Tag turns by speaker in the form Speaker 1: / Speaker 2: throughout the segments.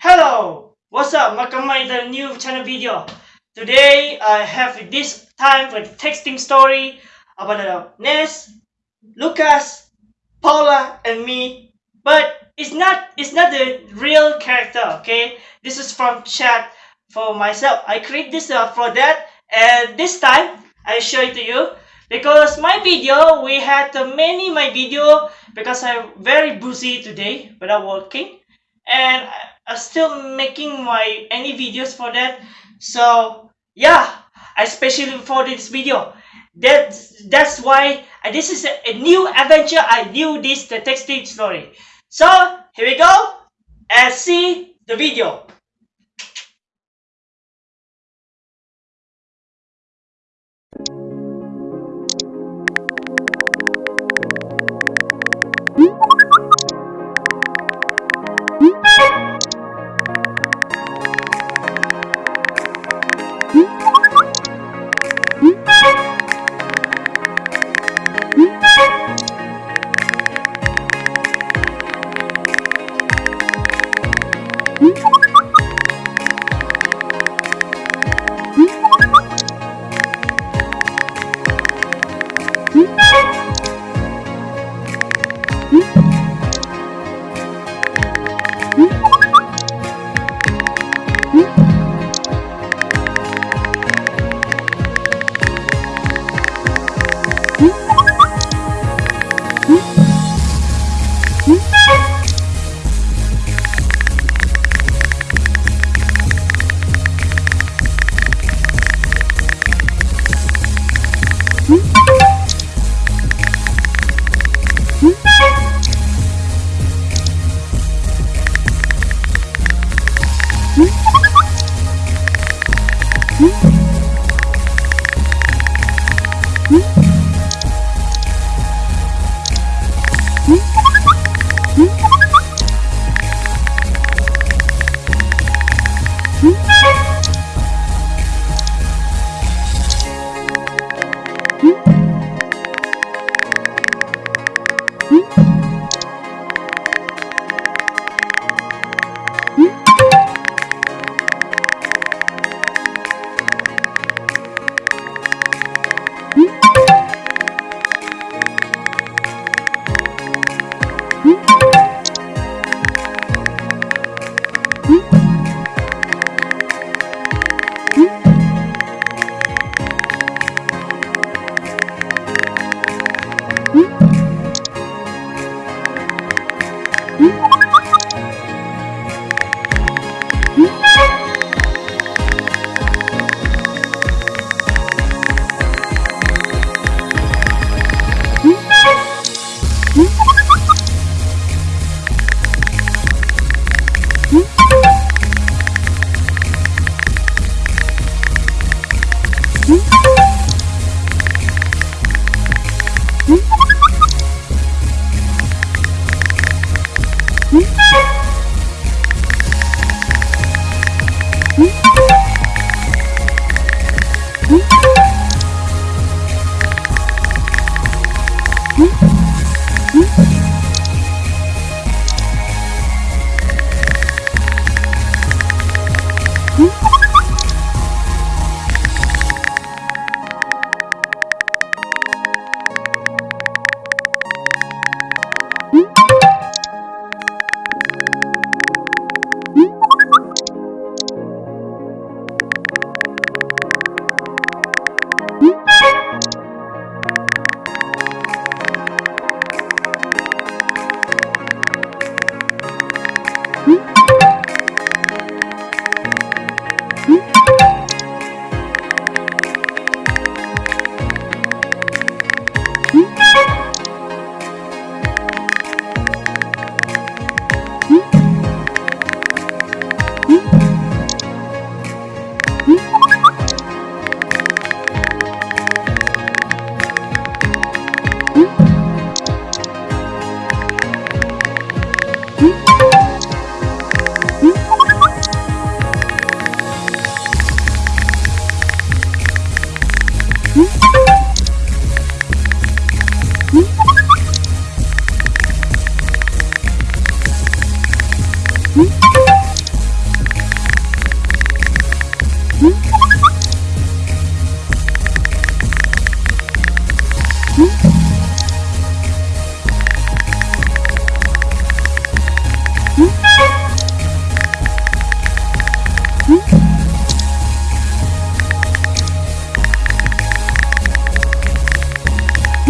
Speaker 1: Hello! What's up? Welcome to the new channel video. Today I have this time for the texting story about uh, Ness, Lucas, Paula, and me. But it's not it's not the real character, okay? This is from chat for myself. I create this uh, for that and this time I show it to you because my video we had uh, many my video because I'm very busy today without working and I'm still making my any videos for that. So yeah especially for this video. That's that's why uh, this is a, a, new adventure. I knew this the texting story. So here we go and see the video.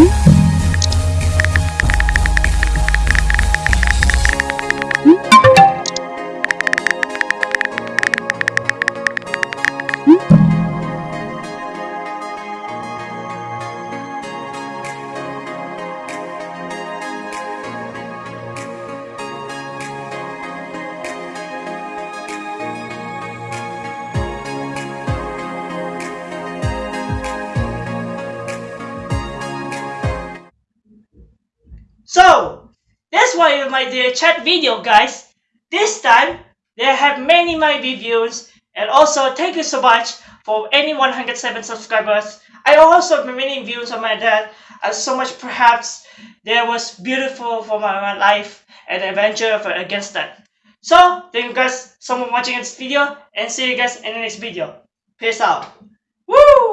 Speaker 1: Mm-hmm. My the chat video guys. This time they have many my reviews and also thank you so much for any 107 subscribers. I also have many views on my dad. Uh, so much perhaps there was beautiful for my, my life and adventure for, against that. So thank you guys so much for watching this video and see you guys in the next video. Peace out. Woo!